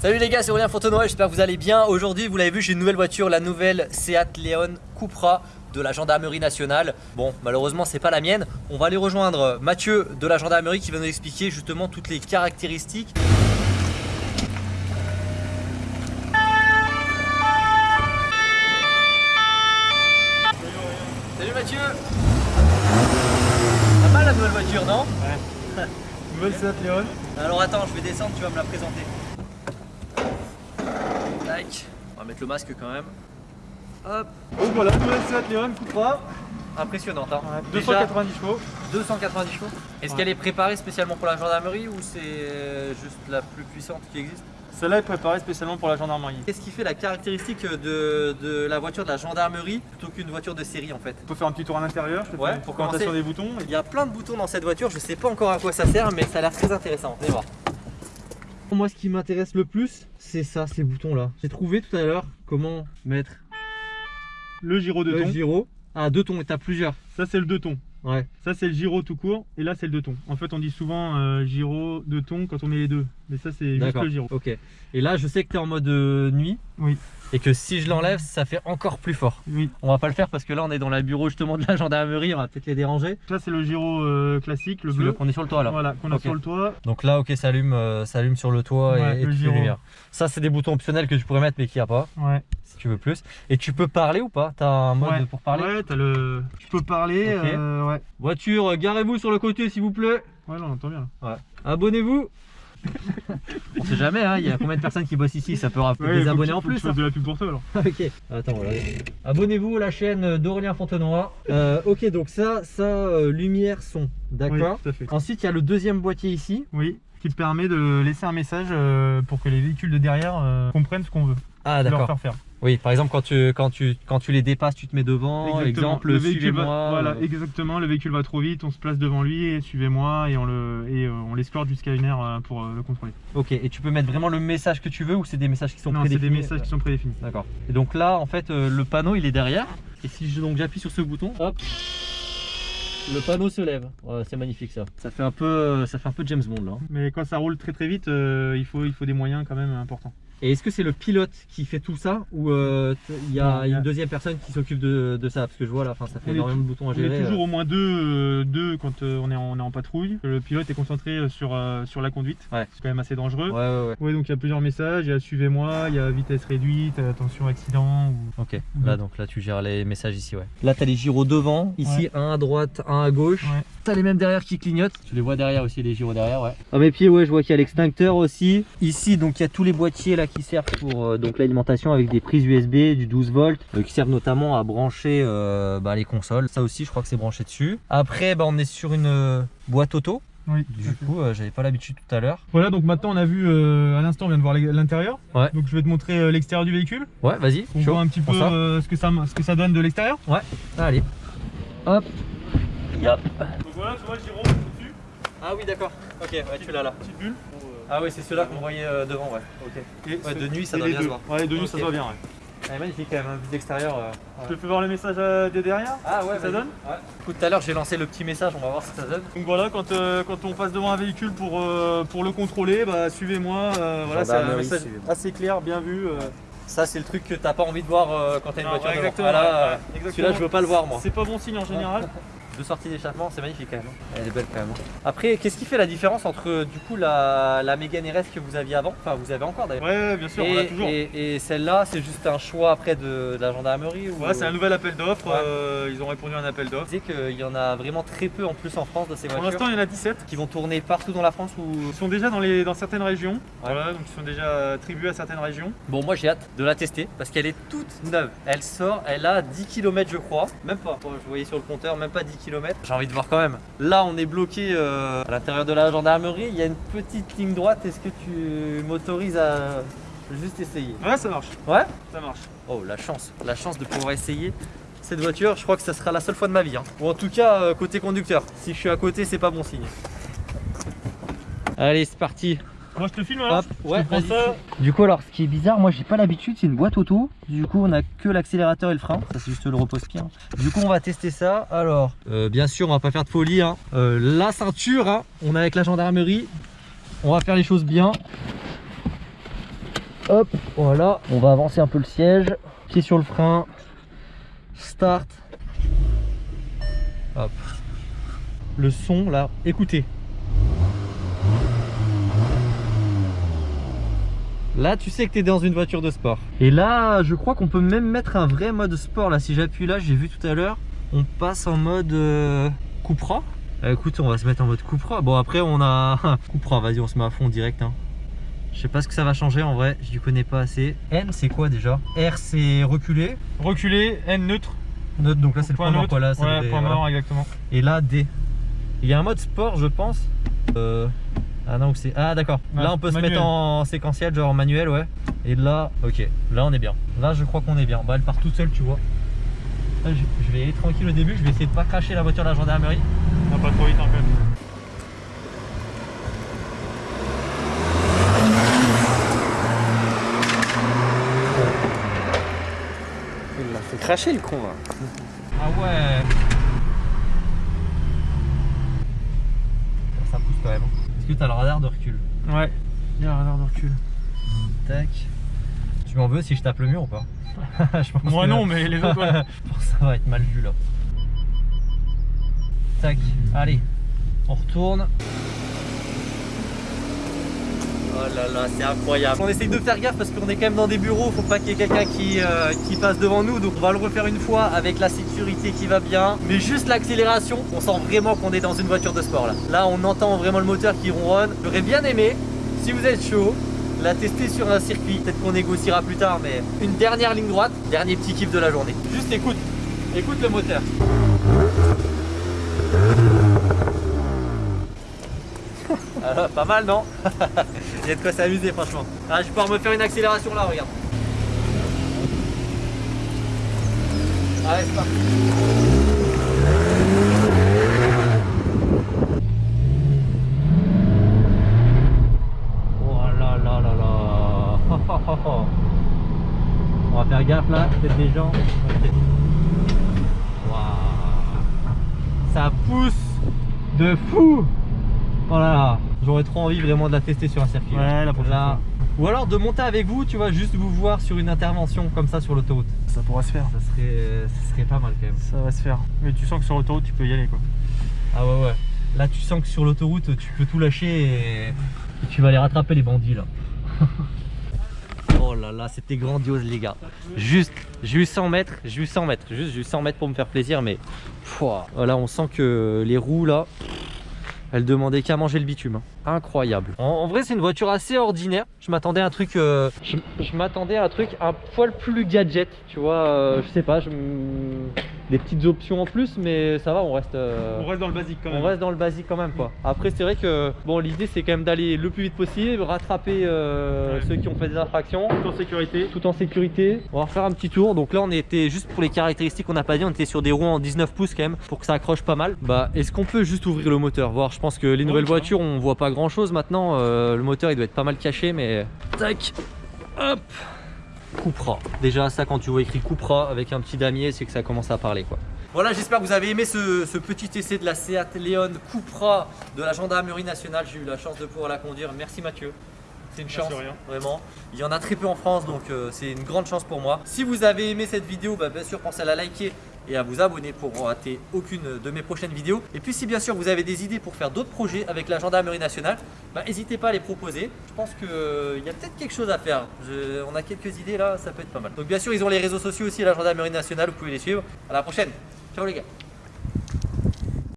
Salut les gars, c'est Aurélien Fontenoy, j'espère que vous allez bien. Aujourd'hui, vous l'avez vu, j'ai une nouvelle voiture, la nouvelle Seat Leon Cupra de la gendarmerie nationale. Bon, malheureusement, c'est pas la mienne. On va aller rejoindre Mathieu de la gendarmerie qui va nous expliquer justement toutes les caractéristiques. Salut Mathieu la nouvelle voiture, non Ouais. Nouvelle Seat Leon. Alors attends, je vais descendre, tu vas me la présenter. Tac. On va mettre le masque quand même. Hop. Donc voilà, nouvelle Seat Leon Cupra. Impressionnante hein. Ouais, Déjà, 290 chevaux. 290 chevaux. Est-ce Ouais. qu'elle est préparée spécialement pour la gendarmerie ou c'est euh, juste la plus puissante qui existe? Celle-là est préparée spécialement pour la gendarmerie. Qu'est-ce qui fait la caractéristique de, de la voiture de la gendarmerie plutôt qu'une voiture de série en fait On peut faire un petit tour à l'intérieur, Ouais, pour commencer. des boutons. Il y a plein de boutons dans cette voiture, je sais pas encore à quoi ça sert mais ça a l'air très intéressant. Venez voir. Moi ce qui m'intéresse le plus c'est ça, ces boutons là. J'ai trouvé tout à l'heure comment mettre Le gyro de le ton. gyro. Ah deux tons et t'as plusieurs. Ça c'est le deux tons. Ouais. Ça c'est le gyro tout court et là c'est le deux tons. En fait on dit souvent euh, gyro deux tons quand on met les deux. Mais ça c'est juste le gyro. Ok. Et là je sais que tu es en mode euh, nuit. Oui. Et que si je l'enlève ça fait encore plus fort. Oui. On va pas le faire parce que là on est dans la bureau justement de la gendarmerie, on va peut-être les déranger. Ça c'est le gyro euh, classique, le bleu. On est sur le toit là. Voilà, qu'on Ok. sur le toit. Donc là ok ça allume, euh, ça allume sur le toit Ouais, et, le les lumières. Ça c'est des boutons optionnels que tu pourrais mettre mais qu'il n'y a pas Ouais. si tu veux plus. Et tu peux parler ou pas? T'as un mode Ouais. pour parler? Ouais, t'as le. Tu peux parler. Ouais. Voiture, garez-vous sur le côté s'il vous plaît. Ouais, là on entend bien. là. Abonnez-vous. On sait jamais, hein, il y a combien de personnes qui bossent ici, ça peut rappeler Ouais, des abonnés tu- en plus. Hein. de la pub pour toi alors. ok. Attends, voilà. Abonnez-vous à la chaîne d'Aurélien Fontenoy. Euh, ok, donc ça, ça, euh, lumière, son. D'accord. Oui. Ensuite, il y a le deuxième boîtier ici. Oui, qui te permet de laisser un message euh, pour que les véhicules de derrière comprennent ce qu'on veut. Ah, leur d'accord. faire faire. Oui, par exemple, quand tu, quand, tu, quand tu les dépasses, tu te mets devant. Exemple, le véhicule va, suivez-moi. voilà, euh, exactement. Le véhicule va trop vite, on se place devant lui et suivez-moi et on le et euh, on l'escorte jusqu'à une heure euh, pour le contrôler. Ok, et tu peux mettre vraiment le message que tu veux ou c'est des messages qui sont non, c'est des prédéfinis messages qui sont prédéfinis. D'accord. Et donc là, en fait, le panneau, il est derrière. Et si je donc j'appuie sur ce bouton, hop, le panneau se lève. Ouais, c'est magnifique ça. Ça fait un peu, ça fait un peu James Bond là. hein. Mais quand ça roule très très vite, il faut il faut des moyens quand même importants. Et est-ce que c'est le pilote qui fait tout ça ou euh, il y a il y a- une deuxième personne qui s'occupe de, de ça? Parce que je vois là, ça fait On énormément de boutons à On gérer. est toujours euh. au moins deux, euh, deux quand euh, on, est en, on est en patrouille. Le pilote est concentré sur, euh, sur la conduite. Ouais. C'est quand même assez dangereux. Ouais, ouais, ouais. Ouais, donc il y a plusieurs messages. Il y a suivez-moi, il y a vitesse réduite, attention accident. Ou... Ok, là donc là tu gères les messages ici ouais. Là t'as les gyros devant, ici un à droite, un à gauche. Ouais. T'as les mêmes derrière qui clignotent. Tu les vois derrière aussi les gyros derrière ouais. À mes pieds ouais je vois qu'il y a l'extincteur aussi. Ici donc il y a tous les boîtiers là qui servent pour euh, donc l'alimentation avec des prises USB du 12 volts euh, qui servent notamment à brancher euh, bah, les consoles. Ça aussi je crois que c'est branché dessus. Après bah, on est sur une boîte auto. Oui, Du coup euh, j'avais pas l'habitude tout à l'heure. Voilà, donc maintenant on a vu, euh, à l'instant on vient de voir l'intérieur. Ouais. Donc je vais te montrer euh, l'extérieur du véhicule. Ouais vas-y. On chaud. voit un petit peu ce, que ça, ce que ça donne de l'extérieur. Allez. Hop. Yop. Donc voilà, tu vois le gyro dessus, Ah oui d'accord. Ok ouais tu l'as là. petite bulle. Ah oui, c'est ceux-là qu'on voyait euh, devant, ouais. Ok. Et Ouais, de nuit, ça doit bien se voir. Ouais, de nuit ça se voit bien. Ouais. Elle est magnifique quand même, hein, vue d'extérieur. euh, Je fais voir le message euh, de derrière. Ah ouais, Ça donne Ouais. Écoute, tout à l'heure j'ai lancé le petit message, on va voir ce que ça donne. Donc voilà, quand, euh, quand on passe devant un véhicule pour, euh, pour le contrôler, bah suivez-moi. euh, voilà, c'est un message assez clair, bien vu. euh. Ça, c'est le truc que t'as pas envie de voir euh, quand t'as une Non, voiture ouais, devant. exactement, là, ouais, ouais, exactement. Celui-là, je veux pas le voir, moi. C'est pas bon signe en général. Deux sorties d'échappement, c'est magnifique quand même. hein. Elle est belle quand même. hein. Après, qu'est-ce qui fait la différence entre euh, du coup la, la Mégane RS que vous aviez avant, enfin vous avez encore d'ailleurs, Ouais, ouais, bien sûr, on l'a et, toujours. et- et celle-là, c'est juste un choix après de, de la gendarmerie ou... Ouais, c'est un nouvel appel d'offres. Ouais. euh, ils ont répondu à un appel Vous d'offres. disiez qu'il y en a vraiment très peu en plus en France de ces Pour voitures l'instant, il y en a 17. qui vont tourner partout dans la France ou? Ils sont déjà dans, les, dans certaines régions. Voilà, donc ils sont déjà attribués à certaines régions. Bon, moi j'ai hâte de la tester parce qu'elle est toute neuve. Elle sort, elle a 10 km, je crois. Même pas, je voyais sur le compteur, même pas 10 km. J'ai envie de voir quand même. Là, on est bloqué euh, à l'intérieur de la gendarmerie. Il y a une petite ligne droite. Est-ce que tu m'autorises à juste essayer? Ouais, ça marche. Ouais? Ça marche. Oh, la chance, la chance de pouvoir essayer. Cette voiture, je crois que ça sera la seule fois de ma vie. hein. Ou en tout cas, euh, côté conducteur. Si je suis à côté, c'est pas bon signe. Allez, c'est parti. Moi, je te filme alors. Hop, Je ouais, te ça. Du coup, alors, ce qui est bizarre, moi j'ai pas l'habitude, c'est une boîte auto. Du coup, on a que l'accélérateur et le frein. Ça, c'est juste le repose-pied. hein. Du coup, on va tester ça. Alors, euh, bien sûr, on va pas faire de folie. hein. Euh, la ceinture, hein, on est avec la gendarmerie. On va faire les choses bien. Hop, voilà. On va avancer un peu le siège. Pied sur le frein. Start. Hop. Le son là, écoutez. Là, tu sais que tu es dans une voiture de sport. Et là, je crois qu'on peut même mettre un vrai mode sport. Là, si j'appuie là, j'ai vu tout à l'heure, on passe en mode euh, Cupra. Euh, écoute, on va se mettre en mode Cupra. Bon, après, on a Cupra. Vas-y, on se met à fond direct. Hein. Je sais pas ce que ça va changer en vrai. Je ne connais pas assez. N, c'est quoi déjà? R, c'est reculé. Reculé, N neutre. Neutre, donc là, c'est le point mort. Quoi, là, ouais, point mort, exactement. Et là, D. Il y a un mode sport, je pense. Euh, ah non, c'est. Ah d'accord. là on peut se mettre en séquentiel, genre en manuel, ouais. Et là, ok. Là on est bien. Là je crois qu'on est bien. Bah elle part toute seule, tu vois. Là, je, vais aller tranquille au début. Je vais essayer de pas cracher la voiture de la gendarmerie. Non, pas trop vite en fait. Il l'a fait cracher le con là. Ah ouais. Ça pousse quand même. T'as le radar de recul Ouais, il y a un radar de recul. Tac. Tu m'en veux si je tape le mur ou pas? Moi non, mais les autres, ouais. ça va être mal vu là. Tac, allez, on retourne. Là c'est incroyable. On essaye de faire gaffe parce qu'on est quand même dans des bureaux, faut pas qu'il y ait quelqu'un qui, euh, qui, passe devant nous. Donc on va le refaire une fois avec la sécurité qui va bien. Mais juste l'accélération, on sent vraiment qu'on est dans une voiture de sport là. Là on entend vraiment le moteur qui ronronne. J'aurais bien aimé, si vous êtes chaud, la tester sur un circuit. Peut-être qu'on négociera plus tard, mais une dernière ligne droite, dernier petit kiff de la journée. Juste écoute, écoute le moteur. Ah, pas mal non Il y a de quoi s'amuser franchement. Ah, je vais pouvoir me faire une accélération là, regarde. Allez, c'est parti. Oh là là là là. On va faire gaffe là, peut-être des gens. Ça pousse de fou. Oh là là. J'aurais trop envie vraiment de la tester sur un circuit. Ouais, la prochaine fois. Ou alors de monter avec vous, tu vois, juste vous voir sur une intervention comme ça sur l'autoroute. Ça pourrait se faire. Ça serait, ça serait pas mal quand même. Ça va se faire. Mais tu sens que sur l'autoroute, tu peux y aller quoi. Ah ouais, ouais. Là, tu sens que sur l'autoroute, tu peux tout lâcher et... tu vas aller rattraper les bandits là. oh là là, c'était grandiose les gars. Juste, j'ai eu 100 mètres, j'ai eu 100 mètres, juste j'ai eu 100 mètres pour me faire plaisir, mais voilà, on sent que les roues là, elle demandait qu'à manger le bitume. Hein. Incroyable. En, vrai, c'est une voiture assez ordinaire. Je m'attendais à un truc... Euh, je, m'attendais à un truc un poil plus gadget. Tu vois, euh, je sais pas, je des petites options en plus, mais ça va, on reste. Euh, on reste dans le basique quand même. On reste dans le basique quand même, quoi. Après, c'est vrai que bon, l'idée c'est quand même d'aller le plus vite possible, rattraper euh, ceux qui ont fait des infractions. Tout en sécurité. Tout en sécurité. On va refaire un petit tour. Donc là, on était juste pour les caractéristiques qu'on n'a pas dit, on était sur des roues en 19 pouces quand même pour que ça accroche pas mal. Bah, est-ce qu'on peut juste ouvrir le moteur Voir, je pense que les nouvelles voitures, on voit pas grand chose maintenant. Euh, le moteur, il doit être pas mal caché, mais tac, hop. Cupra. Déjà ça quand tu vois écrit Cupra avec un petit damier c'est que ça commence à parler quoi. Voilà j'espère que vous avez aimé ce, petit essai de la Seat Leon Cupra de la gendarmerie nationale. J'ai eu la chance de pouvoir la conduire. Merci Mathieu. C'est une chance, vraiment. Il y en a très peu en France, donc euh, c'est une grande chance pour moi. Si vous avez aimé cette vidéo, bah, bien sûr, pensez à la liker et à vous abonner pour rater aucune de mes prochaines vidéos. Et puis si bien sûr vous avez des idées pour faire d'autres projets avec la gendarmerie nationale, bah, n'hésitez pas à les proposer. Je pense qu'il euh, y a peut-être quelque chose à faire. on a quelques idées là, ça peut être pas mal. Donc bien sûr ils ont les réseaux sociaux aussi, la gendarmerie nationale, vous pouvez les suivre. À la prochaine. Ciao les gars